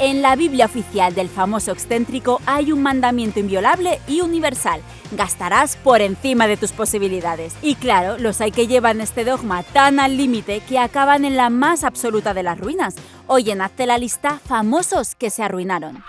En la Biblia oficial del famoso excéntrico hay un mandamiento inviolable y universal. Gastarás por encima de tus posibilidades. Y claro, los hay que llevan este dogma tan al límite que acaban en la más absoluta de las ruinas. Oye, hazte la lista famosos que se arruinaron.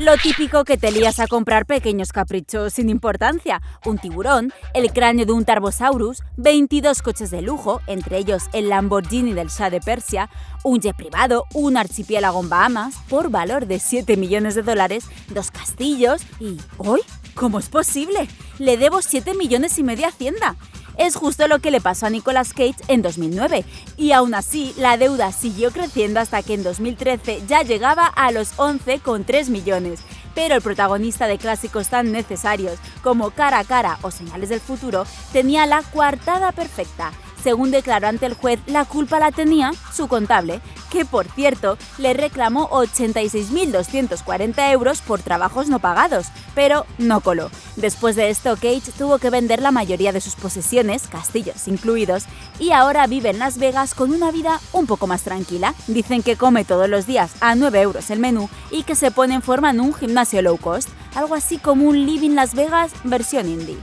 Lo típico que te lías a comprar pequeños caprichos sin importancia, un tiburón, el cráneo de un Tarbosaurus, 22 coches de lujo, entre ellos el Lamborghini del Shah de Persia, un jet privado, un archipiélago en Bahamas, por valor de 7 millones de dólares, dos castillos y... ¿Hoy? ¿Cómo es posible? Le debo 7 millones y medio a Hacienda. Es justo lo que le pasó a Nicolas Cage en 2009, y aún así la deuda siguió creciendo hasta que en 2013 ya llegaba a los 11,3 millones. Pero el protagonista de clásicos tan necesarios como Cara a Cara o Señales del Futuro tenía la coartada perfecta según declaró ante el juez, la culpa la tenía su contable, que por cierto le reclamó 86.240 euros por trabajos no pagados, pero no coló. Después de esto, Cage tuvo que vender la mayoría de sus posesiones, castillos incluidos, y ahora vive en Las Vegas con una vida un poco más tranquila. Dicen que come todos los días a 9 euros el menú y que se pone en forma en un gimnasio low cost, algo así como un Living Las Vegas versión indie.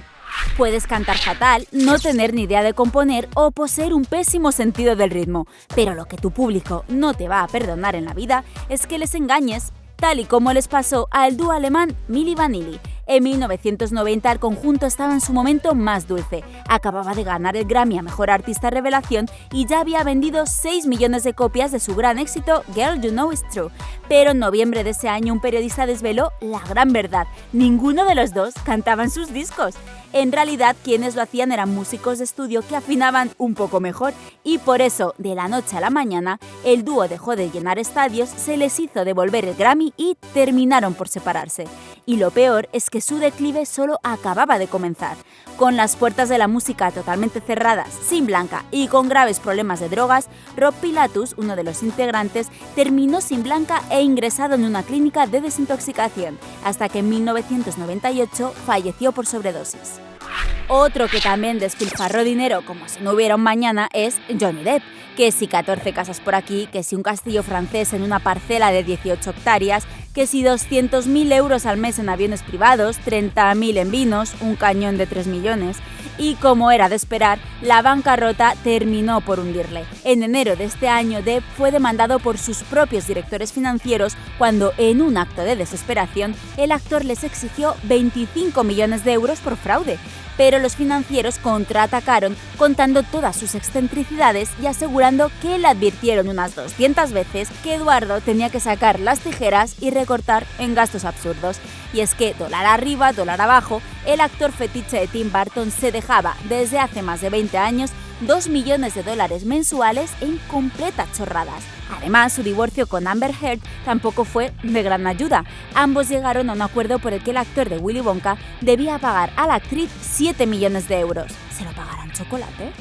Puedes cantar fatal, no tener ni idea de componer o poseer un pésimo sentido del ritmo, pero lo que tu público no te va a perdonar en la vida es que les engañes, tal y como les pasó al dúo alemán Milli Vanilli, en 1990 el conjunto estaba en su momento más dulce. Acababa de ganar el Grammy a Mejor Artista Revelación y ya había vendido 6 millones de copias de su gran éxito Girl You Know It's True. Pero en noviembre de ese año un periodista desveló la gran verdad. Ninguno de los dos cantaba en sus discos. En realidad quienes lo hacían eran músicos de estudio que afinaban un poco mejor y por eso, de la noche a la mañana, el dúo dejó de llenar estadios, se les hizo devolver el Grammy y terminaron por separarse. Y lo peor es que su declive solo acababa de comenzar. Con las puertas de la música totalmente cerradas, sin Blanca y con graves problemas de drogas, Rob Pilatus, uno de los integrantes, terminó sin Blanca e ingresado en una clínica de desintoxicación, hasta que en 1998 falleció por sobredosis. Otro que también despilfarró dinero como si no hubiera un mañana es Johnny Depp, que si 14 casas por aquí, que si un castillo francés en una parcela de 18 hectáreas, que si 200.000 euros al mes en aviones privados, 30.000 en vinos, un cañón de 3 millones. Y como era de esperar, la bancarrota terminó por hundirle. En enero de este año, Depp fue demandado por sus propios directores financieros cuando, en un acto de desesperación, el actor les exigió 25 millones de euros por fraude pero los financieros contraatacaron contando todas sus excentricidades y asegurando que le advirtieron unas 200 veces que Eduardo tenía que sacar las tijeras y recortar en gastos absurdos. Y es que, dólar arriba, dólar abajo, el actor fetiche de Tim Burton se dejaba desde hace más de 20 años 2 millones de dólares mensuales en completas chorradas. Además, su divorcio con Amber Heard tampoco fue de gran ayuda. Ambos llegaron a un acuerdo por el que el actor de Willy Wonka debía pagar a la actriz 7 millones de euros. ¿Se lo pagarán chocolate?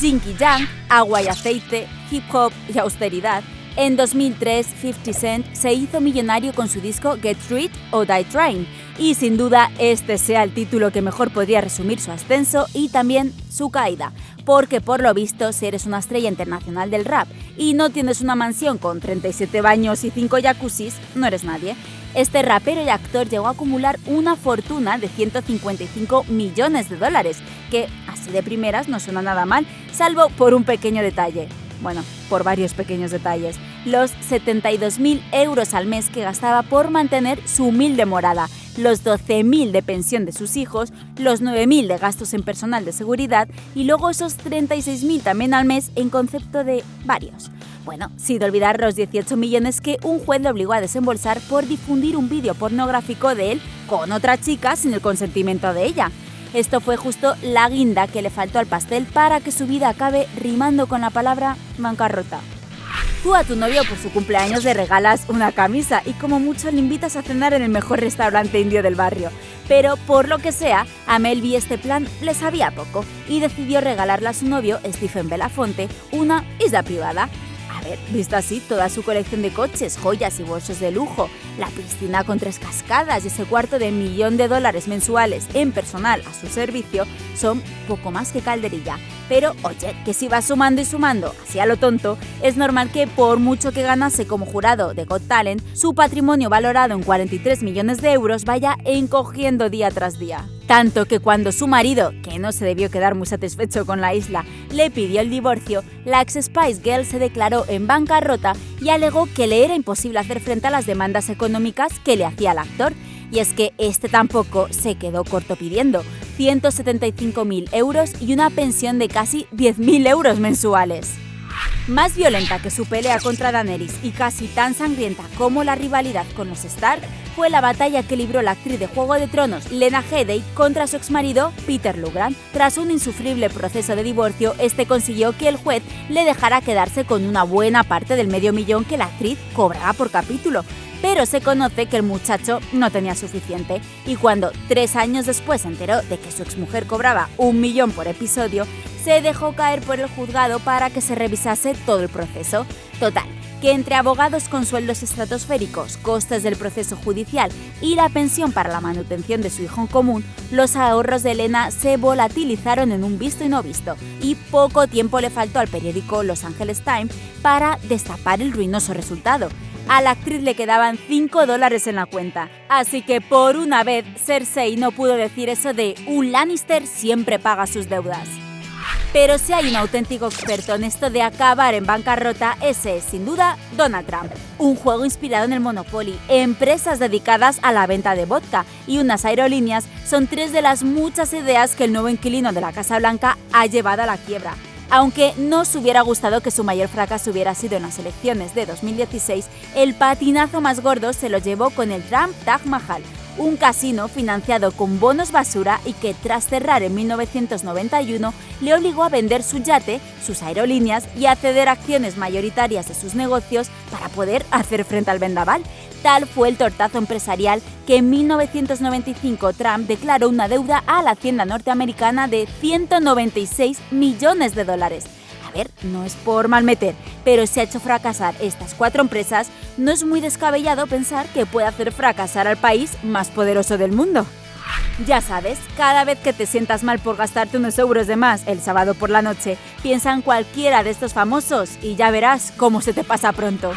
Jinky Jang, agua y aceite, hip hop y austeridad en 2003, 50 Cent se hizo millonario con su disco Get Rid o Die Trying, y sin duda este sea el título que mejor podría resumir su ascenso y también su caída, porque por lo visto si eres una estrella internacional del rap y no tienes una mansión con 37 baños y 5 jacuzzis, no eres nadie. Este rapero y actor llegó a acumular una fortuna de 155 millones de dólares, que así de primeras no suena nada mal, salvo por un pequeño detalle bueno, por varios pequeños detalles, los 72.000 euros al mes que gastaba por mantener su humilde morada, los 12.000 de pensión de sus hijos, los 9.000 de gastos en personal de seguridad y luego esos 36.000 también al mes en concepto de varios. Bueno, sin olvidar los 18 millones que un juez le obligó a desembolsar por difundir un vídeo pornográfico de él con otra chica sin el consentimiento de ella. Esto fue justo la guinda que le faltó al pastel para que su vida acabe rimando con la palabra bancarrota. Tú a tu novio por su cumpleaños le regalas una camisa y como mucho le invitas a cenar en el mejor restaurante indio del barrio. Pero por lo que sea, a Melvi este plan le sabía poco y decidió regalarle a su novio, Stephen Belafonte, una isla privada. A ver, visto así, toda su colección de coches, joyas y bolsos de lujo, la piscina con tres cascadas y ese cuarto de millón de dólares mensuales en personal a su servicio son poco más que calderilla. Pero oye, que si va sumando y sumando, así a lo tonto, es normal que por mucho que ganase como jurado de Got Talent, su patrimonio valorado en 43 millones de euros vaya encogiendo día tras día. Tanto que cuando su marido, que no se debió quedar muy satisfecho con la isla, le pidió el divorcio, la ex Spice Girl se declaró en bancarrota y alegó que le era imposible hacer frente a las demandas económicas que le hacía el actor. Y es que este tampoco se quedó corto pidiendo 175.000 euros y una pensión de casi 10.000 euros mensuales. Más violenta que su pelea contra Daenerys y casi tan sangrienta como la rivalidad con los Stark fue la batalla que libró la actriz de Juego de Tronos Lena Headey contra su exmarido Peter Lugran. Tras un insufrible proceso de divorcio, este consiguió que el juez le dejara quedarse con una buena parte del medio millón que la actriz cobraba por capítulo, pero se conoce que el muchacho no tenía suficiente y cuando tres años después se enteró de que su exmujer cobraba un millón por episodio, se dejó caer por el juzgado para que se revisase todo el proceso. Total, que entre abogados con sueldos estratosféricos, costes del proceso judicial y la pensión para la manutención de su hijo en común, los ahorros de Elena se volatilizaron en un visto y no visto, y poco tiempo le faltó al periódico Los Angeles Times para destapar el ruinoso resultado. A la actriz le quedaban 5 dólares en la cuenta, así que por una vez Cersei no pudo decir eso de un Lannister siempre paga sus deudas. Pero si hay un auténtico experto en esto de acabar en bancarrota, ese es sin duda Donald Trump. Un juego inspirado en el Monopoly, empresas dedicadas a la venta de vodka y unas aerolíneas son tres de las muchas ideas que el nuevo inquilino de la Casa Blanca ha llevado a la quiebra. Aunque no se hubiera gustado que su mayor fracaso hubiera sido en las elecciones de 2016, el patinazo más gordo se lo llevó con el Trump Taj Mahal, un casino financiado con bonos basura y que tras cerrar en 1991 le obligó a vender su yate, sus aerolíneas y a ceder acciones mayoritarias de sus negocios para poder hacer frente al vendaval. Tal fue el tortazo empresarial que en 1995 Trump declaró una deuda a la hacienda norteamericana de 196 millones de dólares a ver, no es por malmeter, pero si ha hecho fracasar estas cuatro empresas, no es muy descabellado pensar que puede hacer fracasar al país más poderoso del mundo. Ya sabes, cada vez que te sientas mal por gastarte unos euros de más el sábado por la noche, piensa en cualquiera de estos famosos y ya verás cómo se te pasa pronto.